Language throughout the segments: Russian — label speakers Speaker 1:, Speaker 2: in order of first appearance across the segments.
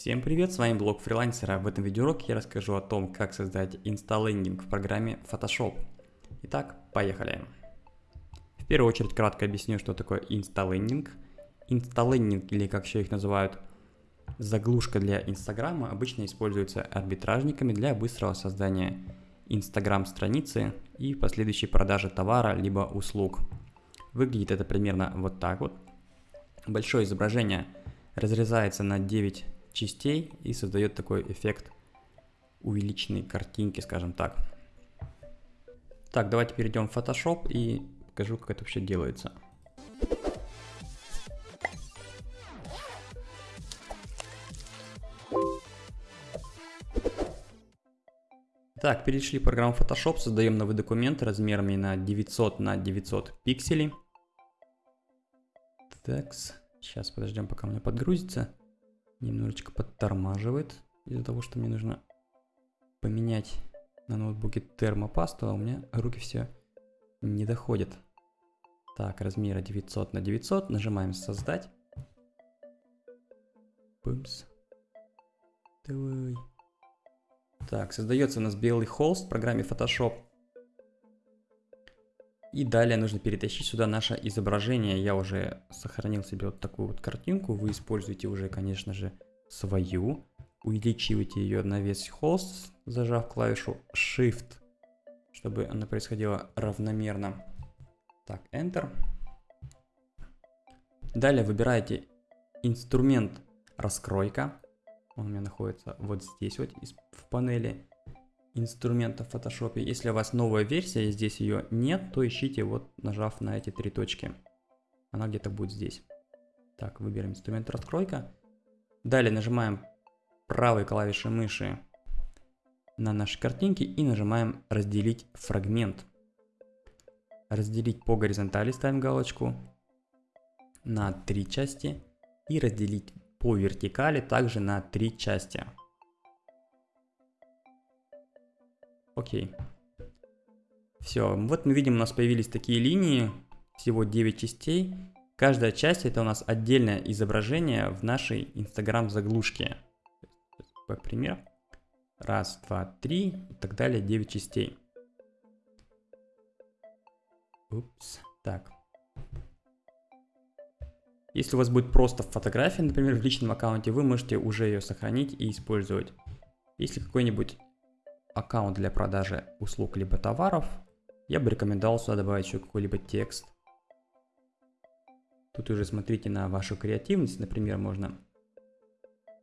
Speaker 1: Всем привет, с вами блог фрилансера. В этом видеоуроке я расскажу о том, как создать инсталлендинг в программе Photoshop. Итак, поехали. В первую очередь кратко объясню, что такое инсталлендинг. Инсталлендинг, или как еще их называют, заглушка для Инстаграма, обычно используется арбитражниками для быстрого создания Инстаграм страницы и последующей продажи товара либо услуг. Выглядит это примерно вот так вот. Большое изображение разрезается на 9 частей и создает такой эффект увеличенной картинки, скажем так. Так, давайте перейдем в Photoshop и покажу, как это вообще делается. Так, перешли в программу Photoshop, создаем новый документ размерами на 900 на 900 пикселей. Так, сейчас подождем, пока у меня подгрузится немножечко подтормаживает из-за того, что мне нужно поменять на ноутбуке термопасту, а у меня руки все не доходят. Так, размера 900 на 900, нажимаем создать. Пымс. Давай. Так, создается у нас белый холст в программе Photoshop. И далее нужно перетащить сюда наше изображение. Я уже сохранил себе вот такую вот картинку. Вы используете уже, конечно же, свою. Увеличивайте ее на весь холст, зажав клавишу Shift, чтобы она происходила равномерно. Так, Enter. Далее выбираете инструмент раскройка. Он у меня находится вот здесь вот в панели инструментов в Photoshop. Если у вас новая версия и здесь ее нет, то ищите вот нажав на эти три точки. Она где-то будет здесь. Так, выберем инструмент раскройка. Далее нажимаем правой клавишей мыши на наши картинки и нажимаем разделить фрагмент. Разделить по горизонтали ставим галочку на три части и разделить по вертикали также на три части. Окей. Все, вот мы видим, у нас появились такие линии, всего 9 частей. Каждая часть это у нас отдельное изображение в нашей Instagram заглушке. Пример. Раз, два, три и так далее, 9 частей. Упс, так. Если у вас будет просто фотография, например, в личном аккаунте, вы можете уже ее сохранить и использовать. Если какой-нибудь аккаунт для продажи услуг либо товаров, я бы рекомендовал сюда добавить еще какой-либо текст. Тут уже смотрите на вашу креативность. Например, можно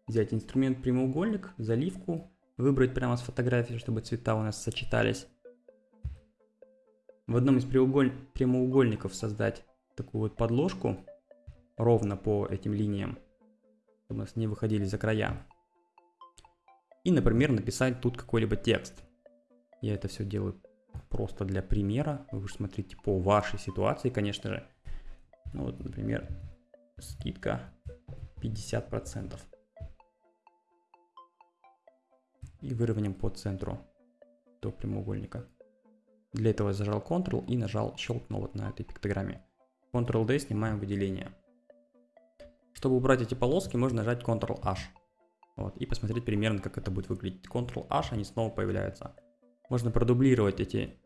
Speaker 1: взять инструмент прямоугольник, заливку, выбрать прямо с фотографии, чтобы цвета у нас сочетались. В одном из прямоугольников создать такую вот подложку ровно по этим линиям, чтобы у нас не выходили за края и, например, написать тут какой-либо текст. Я это все делаю просто для примера. Вы же смотрите по вашей ситуации, конечно же. Ну вот, например, скидка 50%. И выровняем по центру до прямоугольника. Для этого зажал Ctrl и нажал, щелкнул вот на этой пиктограмме. Ctrl-D снимаем выделение. Чтобы убрать эти полоски, можно нажать Ctrl-H. Вот, и посмотреть примерно, как это будет выглядеть. Ctrl-H, они снова появляются. Можно продублировать эти,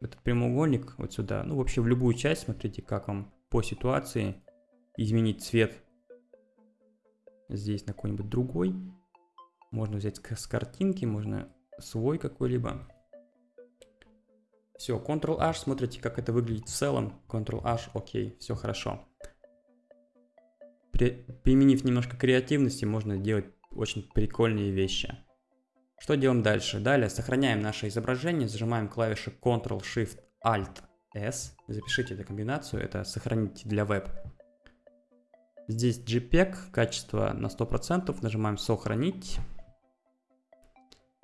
Speaker 1: этот прямоугольник вот сюда. Ну, вообще в любую часть, смотрите, как вам по ситуации изменить цвет. Здесь на какой-нибудь другой. Можно взять с картинки, можно свой какой-либо. Все, Ctrl-H, смотрите, как это выглядит в целом. Ctrl-H, окей, все хорошо. При, применив немножко креативности, можно делать очень прикольные вещи. Что делаем дальше? Далее сохраняем наше изображение, зажимаем клавиши Ctrl-Shift-Alt-S. Запишите эту комбинацию, это сохраните для веб. Здесь JPEG, качество на 100%, нажимаем «Сохранить».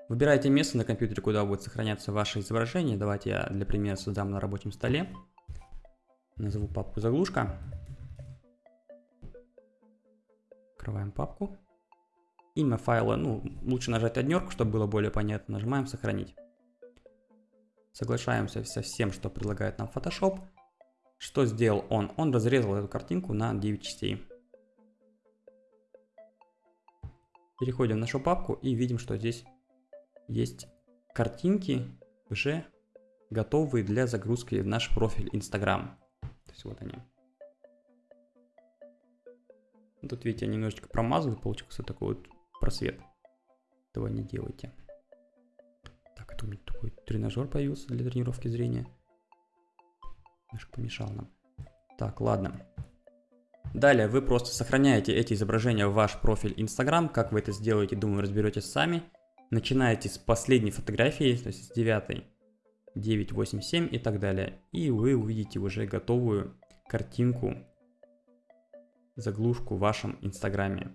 Speaker 1: Выбирайте место на компьютере, куда будет сохраняться ваше изображение. Давайте я для примера создам на рабочем столе. Назову папку «Заглушка». Открываем папку. Имя файла, ну, лучше нажать однерку, чтобы было более понятно. Нажимаем «Сохранить». Соглашаемся со всем, что предлагает нам Photoshop. Что сделал он? Он разрезал эту картинку на 9 частей. Переходим в нашу папку и видим, что здесь есть картинки уже готовые для загрузки в наш профиль Instagram. То есть вот они. Тут, видите, я немножечко промазал, получился такой вот просвет. Этого не делайте. Так, это у меня такой тренажер появился для тренировки зрения. Немножко помешал нам. Так, ладно. Далее вы просто сохраняете эти изображения в ваш профиль Instagram. Как вы это сделаете, думаю, разберетесь сами. Начинаете с последней фотографии, то есть с 9, 9, 8, 7 и так далее. И вы увидите уже готовую картинку, заглушку в вашем Инстаграме.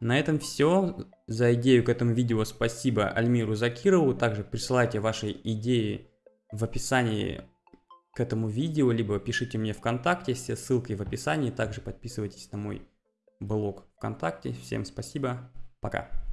Speaker 1: На этом все. За идею к этому видео спасибо Альмиру Закирову. Также присылайте ваши идеи в описании к этому видео, либо пишите мне ВКонтакте, все ссылки в описании. Также подписывайтесь на мой блог ВКонтакте. Всем спасибо, пока.